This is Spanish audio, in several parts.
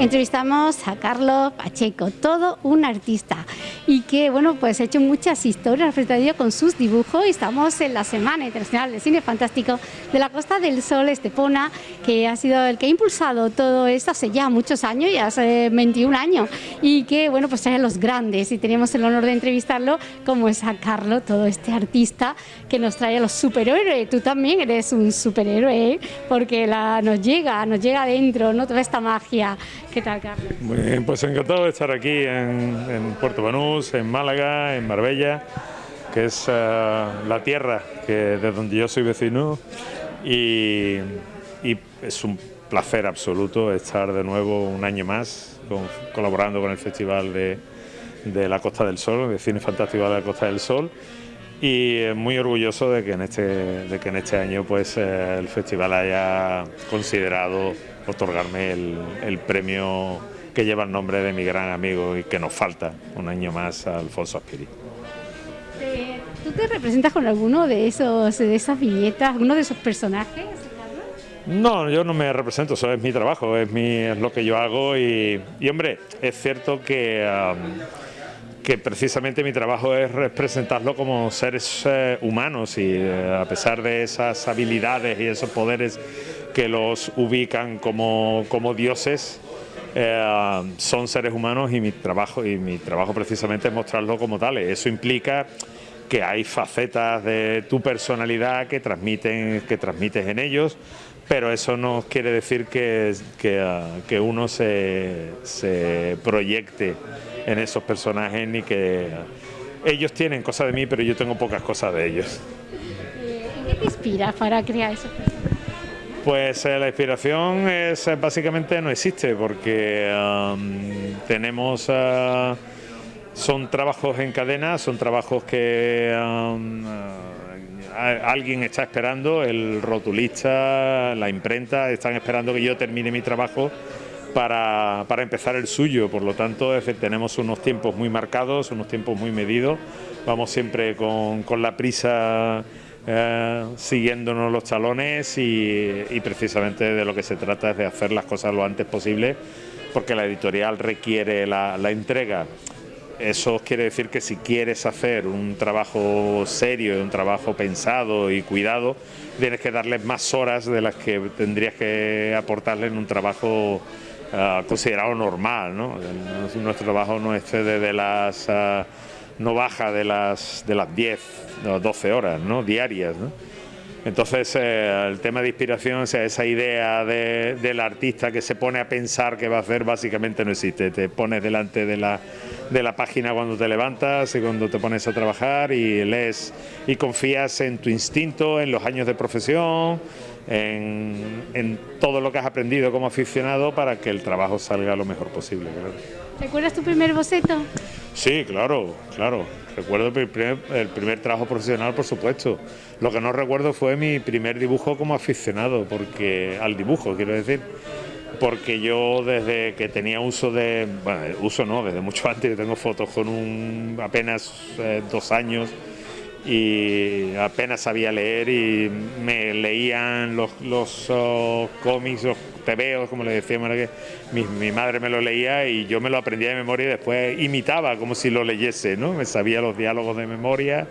Entrevistamos a Carlos Pacheco, todo un artista y que bueno pues ha hecho muchas historias ello con sus dibujos y estamos en la Semana Internacional de Cine Fantástico de la Costa del Sol Estepona que ha sido el que ha impulsado todo esto hace ya muchos años, ya hace 21 años y que bueno pues trae a los grandes y tenemos el honor de entrevistarlo como es a Carlos, todo este artista que nos trae a los superhéroes, tú también eres un superhéroe ¿eh? porque la, nos llega, nos llega adentro, ¿no? toda esta magia ¿Qué tal, Carlos? Pues encantado de estar aquí en, Puerto Banús, en Málaga, en Marbella, que es eh, la tierra que, de donde yo soy vecino y, es un placer absoluto estar de nuevo un año más colaborando con el Festival de, la Costa del Sol, de Cine Fantástico de la Costa del Sol y muy orgulloso de que en este, de que en este año pues, eh, el festival haya considerado otorgarme el, premio que lleva el nombre de mi gran amigo y que nos falta un año más a Alfonso Aspiri. ¿Tú te representas con alguno de esos de esas viñetas, alguno de esos personajes? No, yo no me represento, eso es mi trabajo, es, mi, es lo que yo hago y, hombre, es cierto que, que precisamente mi trabajo es representarlo como seres eh, humanos y eh, a pesar de esas habilidades y esos poderes que los ubican como, dioses, eh, son seres humanos y mi trabajo y mi trabajo precisamente es mostrarlo como tales. Eso implica que hay facetas de tu personalidad que transmiten que transmites en ellos, pero eso no quiere decir que, que, uno se, se, proyecte en esos personajes ni que ellos tienen cosas de mí, pero yo tengo pocas cosas de ellos. ¿Qué te inspira para crear esos personajes? Pues eh, la inspiración es eh, básicamente no existe porque tenemos uh, son trabajos en cadena, son trabajos que um, alguien está esperando, el rotulista, la imprenta, están esperando que yo termine mi trabajo para, para empezar el suyo, por lo tanto tenemos unos tiempos muy marcados, unos tiempos muy medidos, vamos siempre con, con la prisa eh, siguiéndonos los talones y, precisamente de lo que se trata es de hacer las cosas lo antes posible porque la editorial requiere la, entrega. Eso quiere decir que si quieres hacer un trabajo serio, un trabajo pensado y cuidado, tienes que darle más horas de las que tendrías que aportarle en un trabajo eh, considerado normal. ¿no? Nuestro trabajo no excede de las... Eh, no baja de las, de las 10 o 12 horas ¿no? diarias. ¿no? Entonces, eh, el tema de inspiración, o sea, esa idea del artista que se pone a pensar qué va a hacer, básicamente no existe. Te pones delante de la, de la página cuando te levantas y cuando te pones a trabajar y lees y confías en tu instinto, en los años de profesión, en, en todo lo que has aprendido como aficionado para que el trabajo salga lo mejor posible. ¿Recuerdas tu primer boceto? Sí, claro, claro. Recuerdo el primer, el primer, trabajo profesional, por supuesto. Lo que no recuerdo fue mi primer dibujo como aficionado, porque al dibujo, quiero decir. Porque yo desde que tenía uso de, bueno, uso no, desde mucho antes, tengo fotos con un apenas eh, dos años y apenas sabía leer y me leían los, los oh, cómics, los tebeos, como le decíamos, que mi, madre me lo leía y yo me lo aprendía de memoria y después imitaba como si lo leyese, ¿no? Me sabía los diálogos de memoria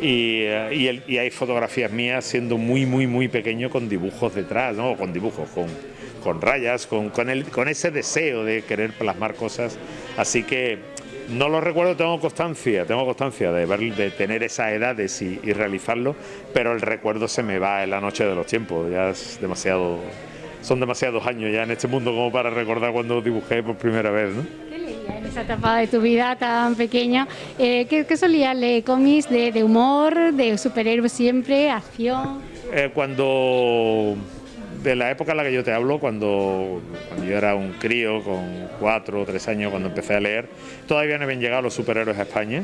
y, eh, y, hay fotografías mías siendo muy, muy, muy pequeño con dibujos detrás, ¿no? Con dibujos, con, con rayas, con, el, con ese deseo de querer plasmar cosas. Así que no lo recuerdo, tengo constancia, tengo constancia de, ver, de tener esas edades y, realizarlo, pero el recuerdo se me va en la noche de los tiempos, ya es demasiado, son demasiados años ya en este mundo como para recordar cuando dibujé por primera vez. ¿no? ¿Qué leías en esa etapa de tu vida tan pequeña? Eh, ¿qué, ¿Qué solías leer? ¿Cómics de, humor, de superhéroes siempre, acción? Eh, cuando de la época en la que yo te hablo, cuando, yo era un crío con cuatro o tres años, cuando empecé a leer, todavía no habían llegado los superhéroes a España.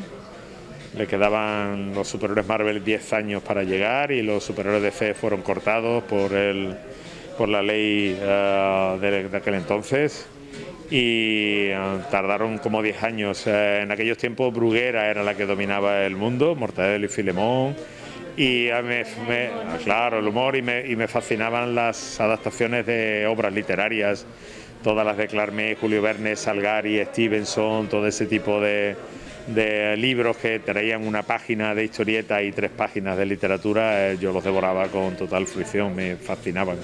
Le quedaban los superhéroes Marvel 10 años para llegar y los superhéroes de fe fueron cortados por, el, por la ley eh, de, aquel entonces y eh, tardaron como 10 años. Eh, en aquellos tiempos Bruguera era la que dominaba el mundo, Mortadelo y Filemón y me, claro, el humor y me, y me, fascinaban las adaptaciones de obras literarias todas las de Clarmé, Julio Verne, Salgari, Stevenson, todo ese tipo de, de libros que traían una página de historieta y tres páginas de literatura, eh, yo los devoraba con total fruición, me fascinaban.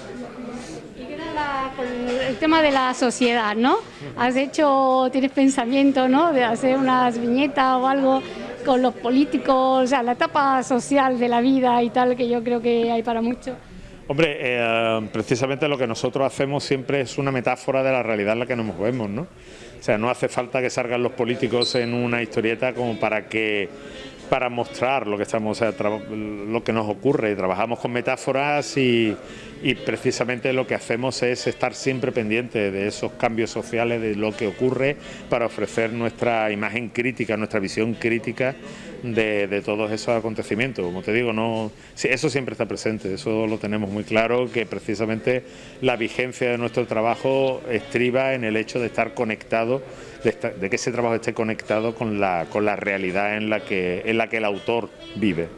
El tema de la sociedad, ¿no? Has hecho, tienes pensamiento, ¿no? De hacer unas viñetas o algo con los políticos, o sea, la etapa social de la vida y tal, que yo creo que hay para mucho. Hombre, eh, precisamente lo que nosotros hacemos siempre es una metáfora de la realidad en la que nos movemos, ¿no? O sea, no hace falta que salgan los políticos en una historieta como para que para mostrar lo que estamos, lo que nos ocurre. Trabajamos con metáforas y, y, precisamente lo que hacemos es estar siempre pendiente de esos cambios sociales, de lo que ocurre, para ofrecer nuestra imagen crítica, nuestra visión crítica de, todos esos acontecimientos. Como te digo, no, eso siempre está presente, eso lo tenemos muy claro, que precisamente la vigencia de nuestro trabajo estriba en el hecho de estar conectado, de, que ese trabajo esté conectado con la, con la realidad en la, que, en la que el autor vive.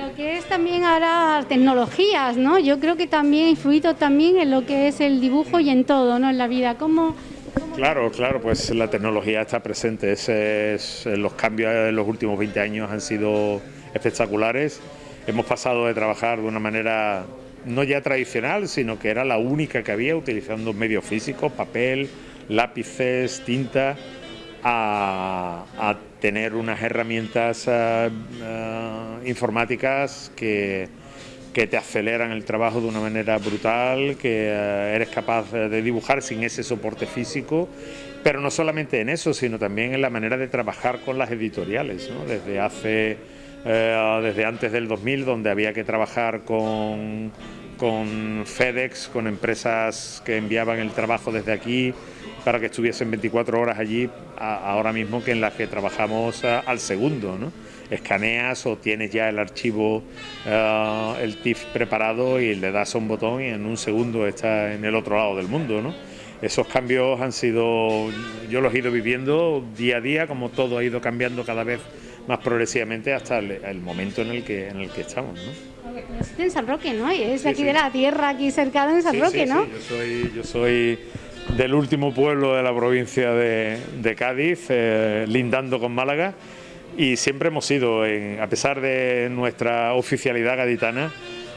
Lo que es también ahora tecnologías, ¿no? Yo creo que también influido también en lo que es el dibujo y en todo, ¿no? En la vida. ¿Cómo, Claro, claro, pues la tecnología está presente. los cambios en los últimos 20 años han sido espectaculares. Hemos pasado de trabajar de una manera no ya tradicional, sino que era la única que había, utilizando medios físicos, papel, lápices, tinta, a, tener unas herramientas eh, informáticas que que te aceleran el trabajo de una manera brutal, que eh, eres capaz de dibujar sin ese soporte físico, pero no solamente en eso, sino también en la manera de trabajar con las editoriales, desde hace, desde antes del 2000, donde había que trabajar con, con FedEx, con empresas que enviaban el trabajo desde aquí para que estuviesen 24 horas allí, ahora mismo que en las que trabajamos al segundo, ¿no? escaneas o tienes ya el archivo, eh, el TIFF preparado y le das a un botón y en un segundo está en el otro lado del mundo. ¿no? Esos cambios han sido, yo los he ido viviendo día a día, como todo ha ido cambiando cada vez más progresivamente hasta el, momento en el que en el que estamos. ¿no? En San Roque, ¿no? Es aquí de la tierra, aquí cercano en San Roque, ¿no? yo soy, yo soy del último pueblo de la provincia de, Cádiz, eh, lindando con Málaga y siempre hemos sido, a pesar de nuestra oficialidad gaditana,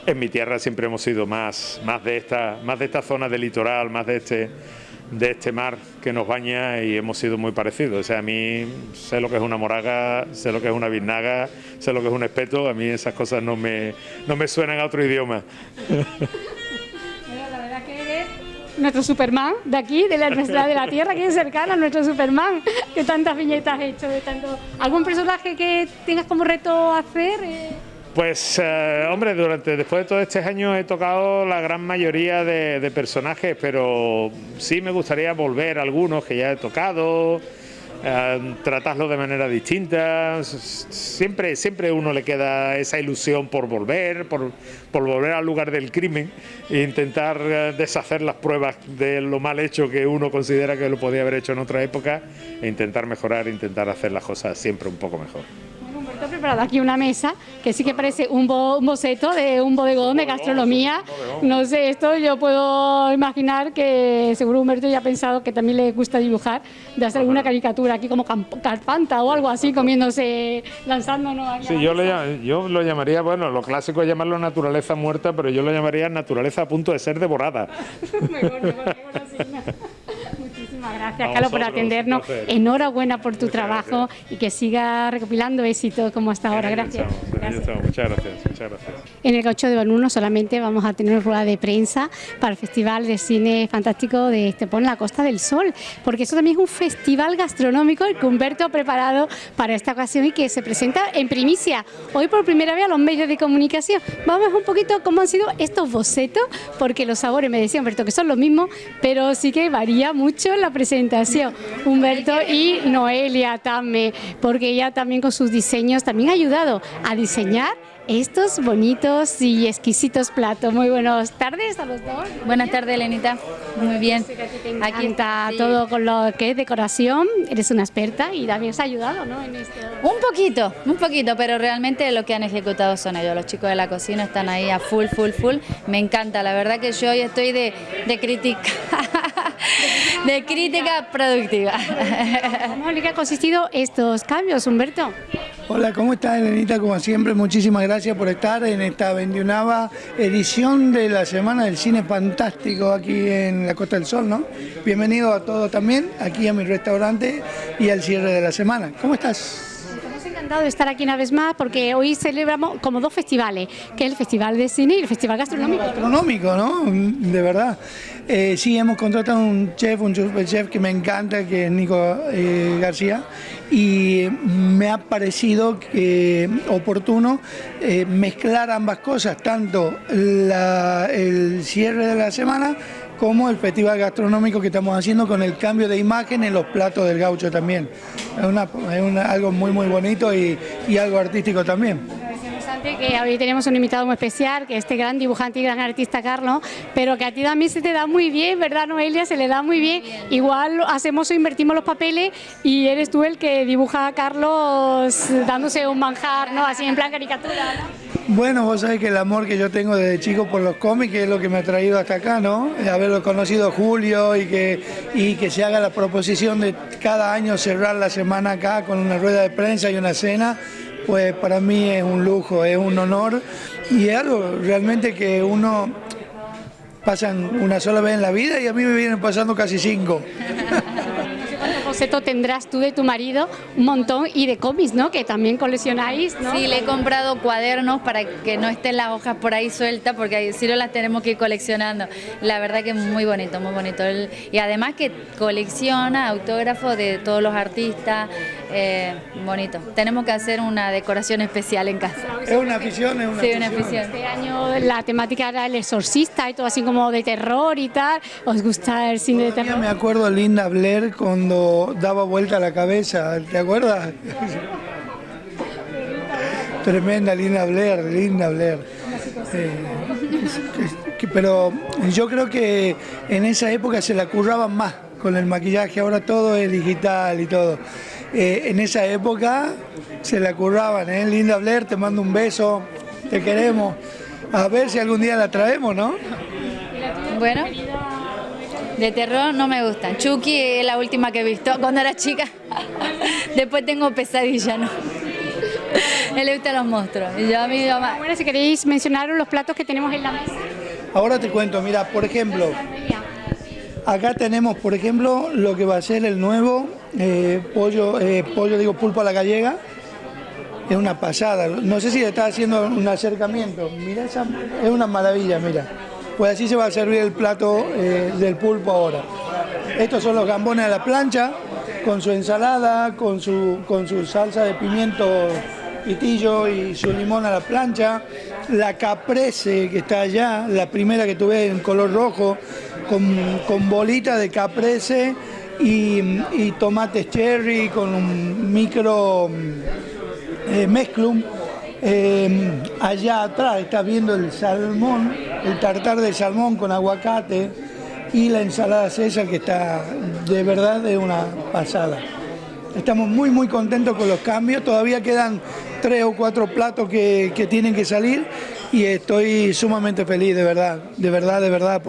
en mi tierra siempre hemos sido más, más, de, esta, más de esta zona del litoral, más de este, de este mar que nos baña y hemos sido muy parecidos. O sea, a mí sé lo que es una moraga, sé lo que es una biznaga, sé lo que es un espeto, a mí esas cosas no me, no me suenan a otro idioma. nuestro Superman de aquí, de la, de la Tierra, que es cercana, nuestro Superman, que tantas viñetas has hecho, de tanto... ¿Algún personaje que tengas como reto hacer? Eh? Pues, eh, hombre, durante después de todos estos años he tocado la gran mayoría de, personajes, pero sí me gustaría volver a algunos que ya he tocado, eh, tratarlo de manera distinta. Siempre, siempre uno le queda esa ilusión por volver, por, por volver al lugar del crimen e intentar eh, deshacer las pruebas de lo mal hecho que uno considera que lo podía haber hecho en otra época e intentar mejorar, intentar hacer las cosas siempre un poco mejor preparado aquí una mesa que sí que parece un, boceto de un bodegón de gastronomía. No sé, esto yo puedo imaginar que seguro Humberto ya ha pensado que también le gusta dibujar, de hacer alguna caricatura aquí como Carpanta o algo así, comiéndose, lanzándonos. Sí, yo lo, yo lo llamaría, bueno, lo clásico es llamarlo naturaleza muerta, pero yo lo llamaría naturaleza a punto de ser devorada. mejor, mejor, mejor Muchísimas gracias, Carlos, por atendernos. Enhorabuena por tu trabajo y que siga recopilando éxito como hasta ahora. Gracias. Muchas gracias, muchas gracias. En el 8 de Banuno solamente vamos a tener una rueda de prensa para el Festival de Cine Fantástico de Estepón, la Costa del Sol, porque eso también es un festival gastronómico el que Humberto ha preparado para esta ocasión y que se presenta en primicia, hoy por primera vez a los medios de comunicación. Vamos a un poquito cómo han sido estos bocetos, porque los sabores, me decía Humberto, que son los mismos, pero sí que varía mucho la presentación. Humberto y Noelia también, porque ella también con sus diseños también ha ayudado a diseñar estos bonitos y exquisitos platos. Muy buenas tardes a los dos. Buenas tardes, Elenita. Muy bien. Aquí está todo con lo que es decoración. Eres una experta y también has ayudado, ¿no? En esto. Un poquito, un poquito, pero realmente lo que han ejecutado son ellos. Los chicos de la cocina están ahí a full, full, full. Me encanta. La verdad que yo hoy estoy de, de criticar de crítica productiva. ¿Cómo en qué ha consistido estos cambios, Humberto? Hola, ¿cómo estás, Elenita? Como siempre, muchísimas gracias por estar en esta 21 edición de la Semana del Cine Fantástico aquí en la Costa del Sol, ¿no? Bienvenido a todos también, aquí a mi restaurante y al cierre de la semana. ¿Cómo estás? De estar aquí una vez más porque hoy celebramos como dos festivales, que es el Festival de Cine y el Festival Gastronómico. Gastronómico, ¿no? De verdad. Eh, sí, hemos contratado un chef, un chef que me encanta, que es Nico eh, García, y me ha parecido oportuno eh, mezclar ambas cosas, tanto el cierre de la semana como el festival gastronómico que estamos haciendo con el cambio de imagen en los platos del gaucho también. Es, algo muy muy bonito y, algo artístico también que hoy tenemos un invitado muy especial, que es este gran dibujante y gran artista Carlos, pero que a ti también se te da muy bien, ¿verdad Noelia? Se le da muy bien. Igual hacemos o invertimos los papeles y eres tú el que dibuja a Carlos dándose un manjar, ¿no? Así en plan caricatura, ¿no? Bueno, vos sabés que el amor que yo tengo desde chico por los cómics es lo que me ha traído hasta acá, ¿no? Haberlo conocido a Julio y que, y que se haga la proposición de cada año cerrar la semana acá con una rueda de prensa y una cena, pues para mí es un lujo, es un honor y es algo realmente que uno pasa una sola vez en la vida y a mí me vienen pasando casi cinco. Boceto tendrás tú de tu marido un montón y de cómics, ¿no? Que también coleccionáis, ¿no? Sí, le he comprado cuadernos para que no estén las hojas por ahí sueltas porque si no las tenemos que ir coleccionando. La verdad que es muy bonito, muy bonito. Y además que colecciona autógrafos de todos los artistas, eh, bonito. Tenemos que hacer una decoración especial en casa. Es una afición, es una, sí, una afición. Este año la temática era el exorcista y todo así como de terror y tal. ¿Os gusta el cine de terror? me acuerdo Linda Blair cuando daba vuelta la cabeza, ¿te acuerdas? Tremenda, linda Blair, linda Blair. Eh, pero yo creo que en esa época se la curraban más con el maquillaje, ahora todo es digital y todo. Eh, en esa época se la curraban, ¿eh? Linda Blair, te mando un beso, te queremos. A ver si algún día la traemos, ¿no? Bueno. De terror no me gustan. Chucky es la última que he visto cuando era chica. Después tengo pesadilla, ¿no? Él le gustan los monstruos. Y yo a mí, Bueno, si queréis mencionar los platos que tenemos en la mesa. Ahora te cuento, mira, por ejemplo, acá tenemos, por ejemplo, lo que va a ser el nuevo eh, pollo, eh, pollo, digo, pulpo a la gallega. Es una pasada. No sé si le está haciendo un acercamiento. Mira, esa, es una maravilla, mira. Pues así se va a servir el plato eh, del pulpo ahora. Estos son los gambones a la plancha, con su ensalada, con su, con salsa de pimiento pitillo y su limón a la plancha. La caprese que está allá, la primera que tuve en color rojo, con, con bolita de caprese y, tomates cherry con un micro eh, mezclum Em, allá atrás estás viendo el salmón, el tartar de salmón con aguacate y la ensalada César que está de verdad de una pasada. Estamos muy muy contentos con los cambios, todavía quedan tres o cuatro platos que, que tienen que salir y estoy sumamente feliz, de verdad, de verdad, de verdad,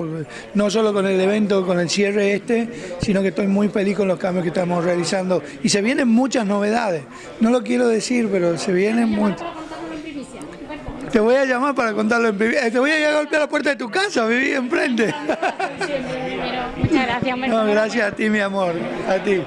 no solo con el evento, con el cierre este, sino que estoy muy feliz con los cambios que estamos realizando y se vienen muchas novedades, no lo quiero decir, pero se vienen muchas. Te voy a llamar para contarlo en privado. Te voy a ir a golpear la puerta de tu casa, viví enfrente. Muchas gracias, No, gracias a ti, mi amor. A ti.